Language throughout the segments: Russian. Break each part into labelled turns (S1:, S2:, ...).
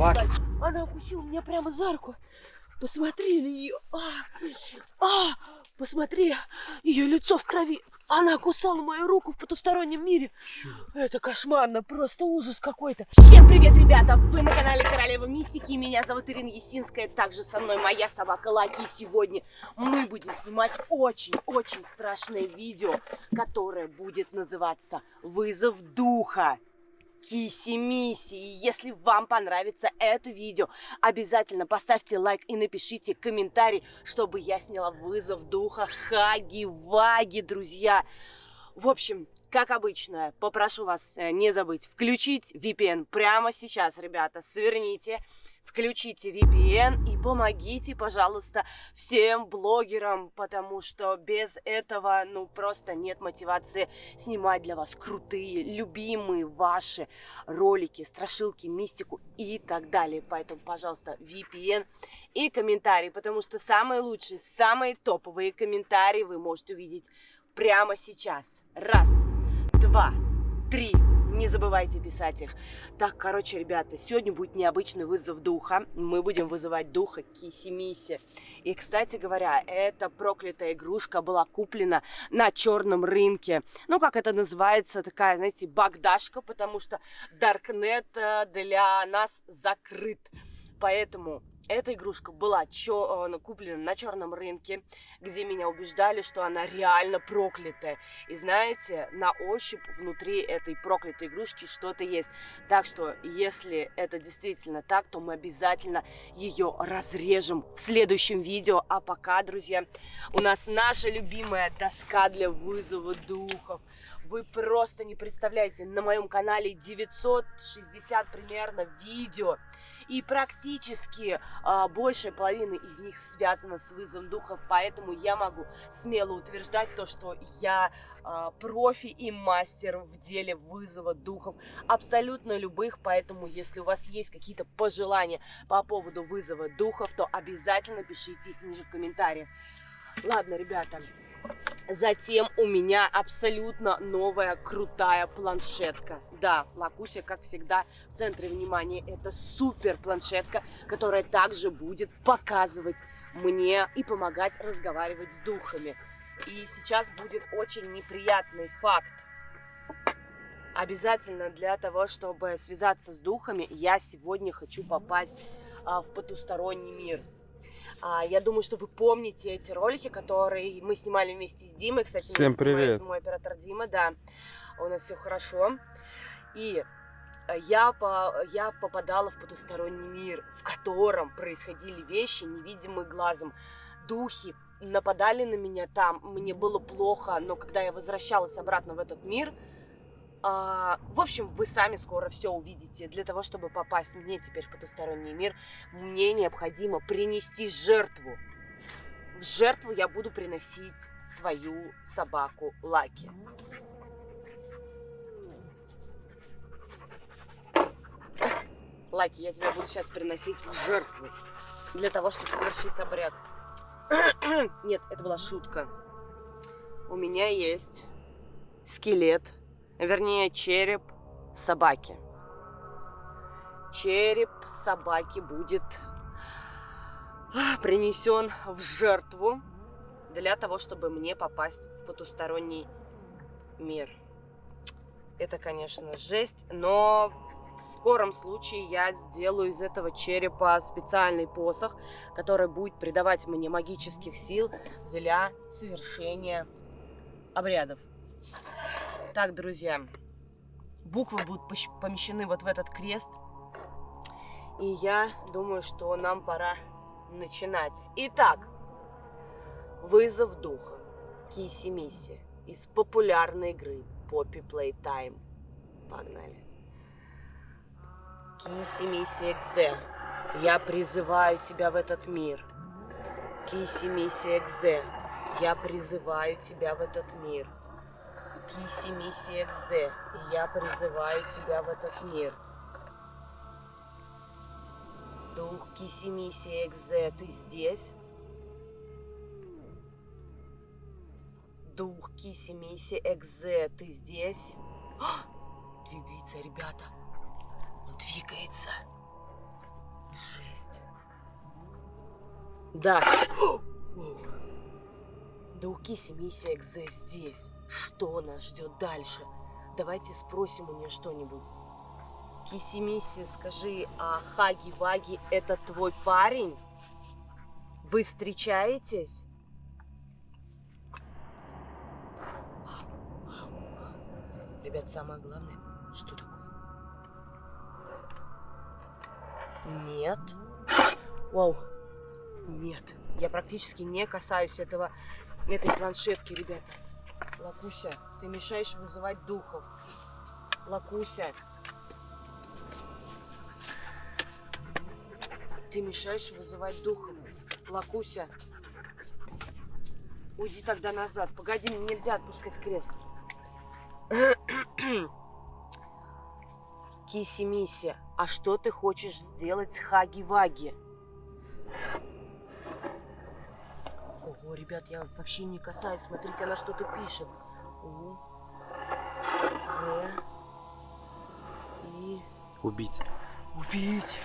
S1: собаки.
S2: Она укусила меня прямо за руку. Посмотри на нее. А, а, посмотри, ее лицо в крови. Она кусала мою руку в потустороннем мире. Это кошмарно, просто ужас какой-то. Всем привет, ребята! Вы на канале Королева Мистики. Меня зовут Ирина Есинская. Также со мной моя собака Лаки. И сегодня мы будем снимать очень-очень страшное видео, которое будет называться «Вызов духа». Киси-миси. И если вам понравится это видео, обязательно поставьте лайк и напишите комментарий, чтобы я сняла вызов духа Хаги-Ваги, друзья. В общем, как обычно, попрошу вас э, не забыть включить VPN прямо сейчас, ребята. Сверните, включите VPN и помогите, пожалуйста, всем блогерам, потому что без этого, ну, просто нет мотивации снимать для вас крутые, любимые ваши ролики, страшилки, мистику и так далее. Поэтому, пожалуйста, VPN и комментарии, потому что самые лучшие, самые топовые комментарии вы можете увидеть прямо сейчас. Раз два, три. Не забывайте писать их. Так, короче, ребята, сегодня будет необычный вызов духа. Мы будем вызывать духа Киси-Миси. И, кстати говоря, эта проклятая игрушка была куплена на черном рынке. Ну, как это называется, такая, знаете, багдашка, потому что Даркнет э, для нас закрыт. Поэтому эта игрушка была э, куплена на черном рынке, где меня убеждали, что она реально проклятая. И знаете, на ощупь внутри этой проклятой игрушки что-то есть. Так что, если это действительно так, то мы обязательно ее разрежем в следующем видео. А пока, друзья, у нас наша любимая доска для вызова духов. Вы просто не представляете, на моем канале 960 примерно видео. И практически а, большая половина из них связана с вызовом духов, поэтому я могу смело утверждать то, что я а, профи и мастер в деле вызова духов, абсолютно любых, поэтому если у вас есть какие-то пожелания по поводу вызова духов, то обязательно пишите их ниже в комментариях. Ладно, ребята, Затем у меня абсолютно новая крутая планшетка. Да, Лакуся, как всегда, в центре внимания. Это супер планшетка, которая также будет показывать мне и помогать разговаривать с духами. И сейчас будет очень неприятный факт. Обязательно для того, чтобы связаться с духами, я сегодня хочу попасть а, в потусторонний мир. А, я думаю, что вы помните эти ролики, которые мы снимали вместе с Димой. Кстати,
S1: Всем привет.
S2: Мой оператор Дима, да. У нас все хорошо. И э, я, по, я попадала в потусторонний мир, в котором происходили вещи, невидимые глазом. Духи нападали на меня там, мне было плохо, но когда я возвращалась обратно в этот мир, а, в общем, вы сами скоро все увидите. Для того, чтобы попасть мне теперь в потусторонний мир, мне необходимо принести жертву. В жертву я буду приносить свою собаку Лаки. Лаки, я тебя буду сейчас приносить в жертву. Для того, чтобы совершить обряд. Нет, это была шутка. У меня есть скелет вернее череп собаки. Череп собаки будет принесен в жертву для того, чтобы мне попасть в потусторонний мир. Это, конечно, жесть, но в скором случае я сделаю из этого черепа специальный посох, который будет придавать мне магических сил для совершения обрядов. Так, друзья, буквы будут помещены вот в этот крест. И я думаю, что нам пора начинать. Итак, вызов духа. Киси-миси из популярной игры Poppy Playtime. Погнали. Киси-миси Экзе, я призываю тебя в этот мир. Киси-миси Экзе, я призываю тебя в этот мир. Киси Миси Экзе, и я призываю тебя в этот мир. Дух Киси Миси Экзе, ты здесь? Дух Киси Миси Экзе, ты здесь? О, двигается, ребята. Он двигается. Да. Да у Киси миссия Экзе здесь. Что нас ждет дальше? Давайте спросим у нее что-нибудь. Киси миссия, скажи, а Хаги Ваги это твой парень? Вы встречаетесь? Ребят, самое главное, что такое? Нет. Вау. Нет. Я практически не касаюсь этого, этой планшетки, ребята. Лакуся, ты мешаешь вызывать духов. Лакуся. Ты мешаешь вызывать духов. Лакуся. Уйди тогда назад. Погоди, мне нельзя отпускать крест. Киси-миси, а что ты хочешь сделать с Хаги-Ваги? Ребят, я вообще не касаюсь. Смотрите, она что-то пишет. У, В, И...
S1: Убить.
S2: Убить!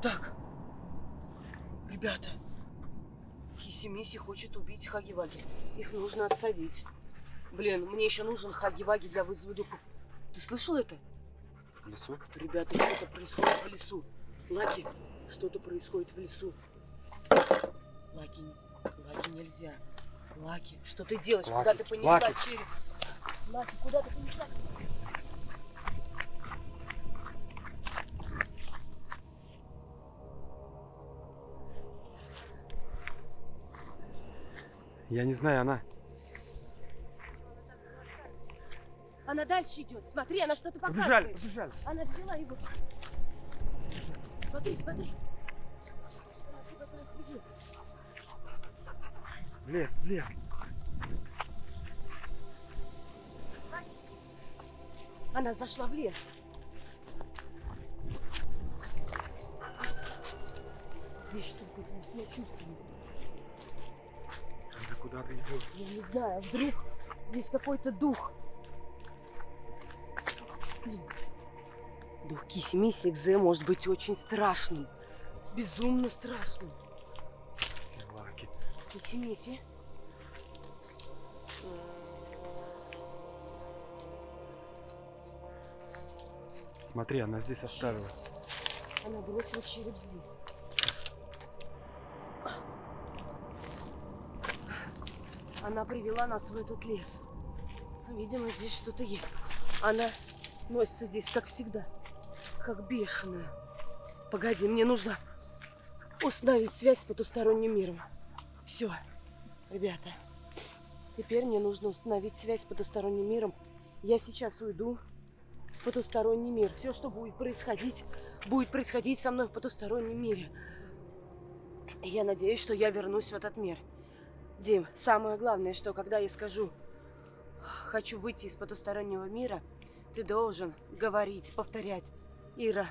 S2: Так. Ребята. Киси-миси хочет убить Хаги-Ваги. Их нужно отсадить. Блин, мне еще нужен Хаги-Ваги для вызова духов. Ты слышал это?
S1: В лесу?
S2: Ребята, что-то происходит в лесу. Лаки, что-то происходит в лесу. Лаки, Лаки нельзя. Лаки, что ты делаешь?
S1: Лаки,
S2: куда ты понесла
S1: Лаки.
S2: череп? Лаки, куда ты понесла?
S1: Я не знаю, она.
S2: Она дальше идет. Смотри, она что-то
S1: Побежали,
S2: показывает.
S1: побежали.
S2: Она взяла его. Смотри, смотри. Она куда-то нас ведет.
S1: В лес, в лес.
S2: Она зашла в лес. Здесь что-то я чувствую.
S1: Она куда-то идет.
S2: Я не знаю, вдруг здесь какой-то дух. Дух Киси Миси Экзе может быть очень страшным. Безумно страшным.
S1: Лаки.
S2: Киси Миси.
S1: Смотри, она здесь оставила.
S2: Она бросила череп здесь. Она привела нас в этот лес. Видимо, здесь что-то есть. Она носится здесь, как всегда. Как бешеная. Погоди, мне нужно установить связь с потусторонним миром. Все, ребята. Теперь мне нужно установить связь с потусторонним миром. Я сейчас уйду в потусторонний мир. Все, что будет происходить, будет происходить со мной в потустороннем мире. Я надеюсь, что я вернусь в этот мир. Дим, самое главное, что когда я скажу «хочу выйти из потустороннего мира», ты должен говорить, повторять «Ира,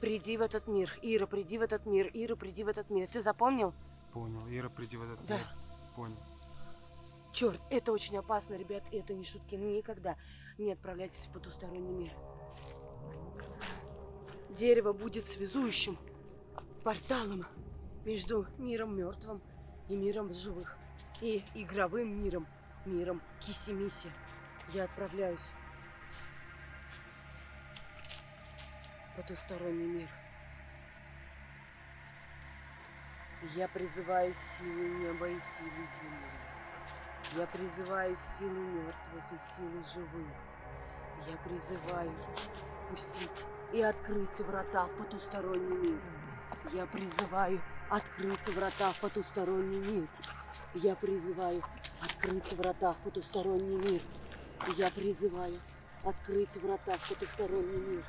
S2: приди в этот мир, Ира, приди в этот мир, Ира, приди в этот мир». Ты запомнил?
S1: Понял. Ира, приди в этот
S2: Да.
S1: мир. Понял.
S2: Черт, это очень опасно, ребят, это не шутки. Никогда не отправляйтесь в потусторонний мир. Дерево будет связующим порталом между миром мертвым и миром живых. И игровым миром, миром Киси-Миси. Я отправляюсь в потусторонний мир. Я призываю силы неба и силы земли. Я призываю силы мертвых и силы живых. Я призываю пустить и открыть врата в потусторонний мир. Я призываю открыть врата в потусторонний мир. Я призываю открыть врата в потусторонний мир. Я призываю открыть врата в потусторонний мир.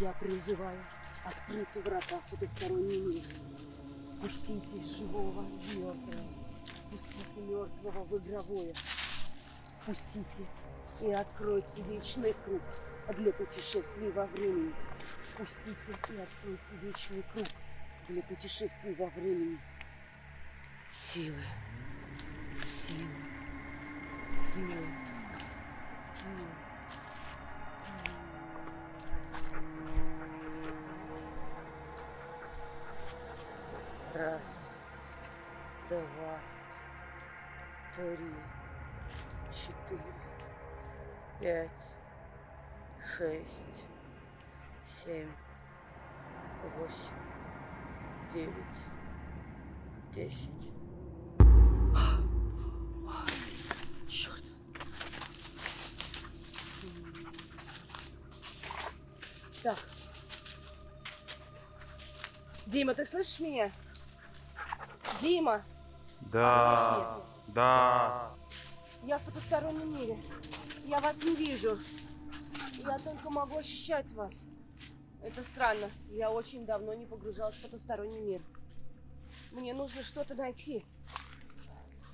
S2: Я призываю открыть врата в потусторонний мир. Пустите живого в мертвое. Пустите мертвого в игровое. Пустите и откройте вечный круг для путешествий во времени. Пустите и откройте вечный круг для путешествий во времени. Силы, силы, силы, силы. Раз, два, три, четыре, пять, шесть, семь, восемь, девять, десять. Черт. Так. Дима, ты слышишь меня? Дима,
S1: Да. Да.
S2: я в потустороннем мире. Я вас не вижу. Я только могу ощущать вас. Это странно. Я очень давно не погружалась в потусторонний мир. Мне нужно что-то найти.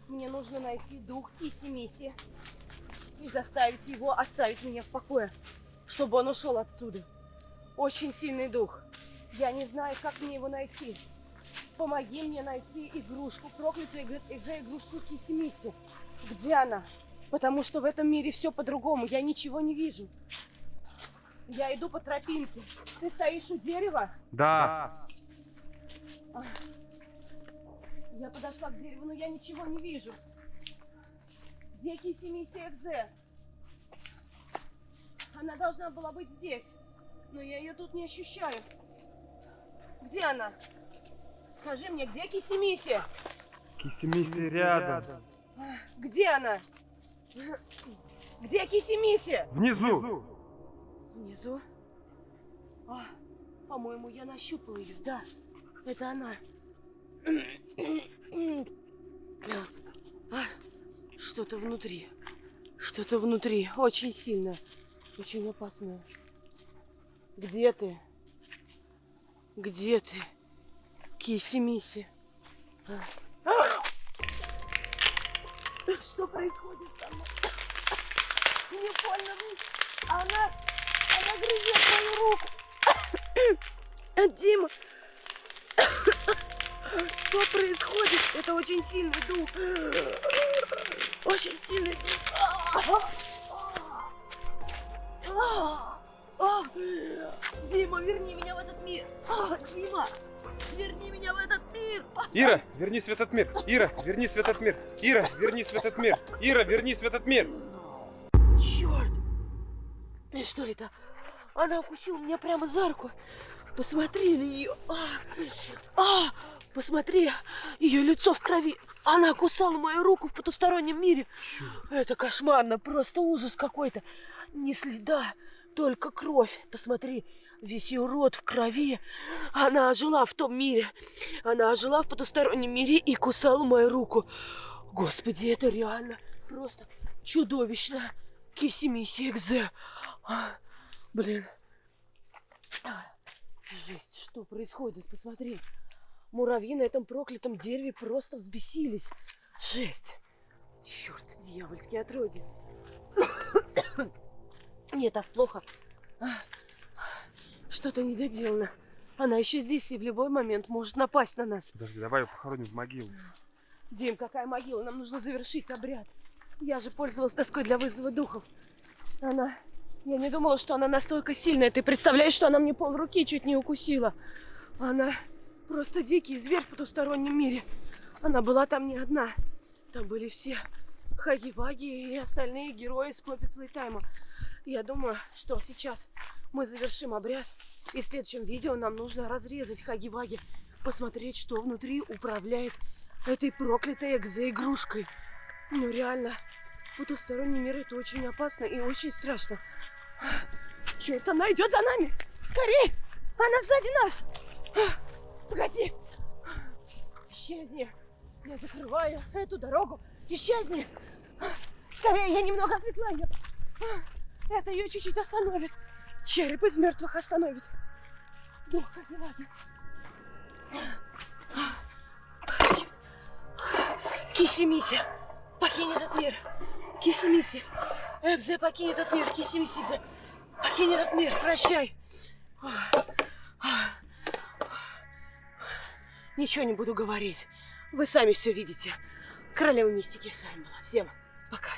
S2: Мне нужно найти дух Киси-Миси и заставить его оставить меня в покое, чтобы он ушел отсюда. Очень сильный дух. Я не знаю, как мне его найти. Помоги мне найти игрушку, проклятую иг- экзоигрушку Киси-Миси. Где она? Потому что в этом мире все по-другому. Я ничего не вижу. Я иду по тропинке. Ты стоишь у дерева?
S1: Да.
S2: Я подошла к дереву, но я ничего не вижу. Где Киси-Миси Экзе? Она должна была быть здесь, но я ее тут не ощущаю. Где она? Скажи мне, где Киси-Миси?
S1: Киси-миси рядом.
S2: Где она? Где Киси-Миси?
S1: Внизу.
S2: Внизу? А, по-моему, я нащупал ее. Да, это она. А, Что-то внутри. Что-то внутри. Очень сильное. Очень опасное. Где ты? Где ты? Киси-миси. Что происходит со мной? Мне больно. Она... Она грызет мою руку. Дима. Что происходит? Это очень сильный дух. Очень сильный дух. Дима, верни меня в этот мир. Дима, верни меня в этот мир.
S1: Ира, вернись в этот мир. Ира, вернись в этот мир. Ира, вернись в этот мир. Ира, вернись в этот мир.
S2: Черт! И что это? Она укусила меня прямо за руку. Посмотри на нее. А, а, посмотри, ее лицо в крови. Она кусала мою руку в потустороннем мире. Это кошмарно, просто ужас какой-то. Ни следа, только кровь. Посмотри, весь ее рот в крови. Она ожила в том мире. Она ожила в потустороннем мире и кусала мою руку. Господи, это реально просто чудовищно. Киси-миси экзе. А, Блин. А, Жесть, что происходит? Посмотри. Муравьи на этом проклятом дереве просто взбесились. Жесть. Черт, дьявольские отродья. Мне так плохо. Что-то недоделано. Она еще здесь и в любой момент может напасть на нас.
S1: Подожди, давай ее похороним в могилу.
S2: Дим, какая могила? Нам нужно завершить обряд. Я же пользовалась доской для вызова духов. Она... Я не думала, что она настолько сильная. Ты представляешь, что она мне пол руки чуть не укусила. Она просто дикий зверь в потустороннем мире. Она была там не одна. Там были все Хаги-Ваги и остальные герои с Поппи Плейтайма. Я думаю, что сейчас мы завершим обряд. И в следующем видео нам нужно разрезать Хаги-Ваги. Посмотреть, что внутри управляет этой проклятой экзоигрушкой. Ну реально, потусторонний мир это очень опасно и очень страшно. Черт, она идет за нами! Скорей! Она сзади нас! Погоди! Исчезни! Я закрываю эту дорогу! Исчезни! Скорее, я немного отвлекла ее! Это ее чуть-чуть остановит! Череп из мертвых остановит! Дух Хаги-Ваги. Киси-миси, покинь этот мир. Киси-миси. Экзе, покинь этот мир. Киси-миси, Экзе. Покинь этот мир. Прощай. Ничего не буду говорить. Вы сами все видите. Королева мистики с вами была. Всем пока.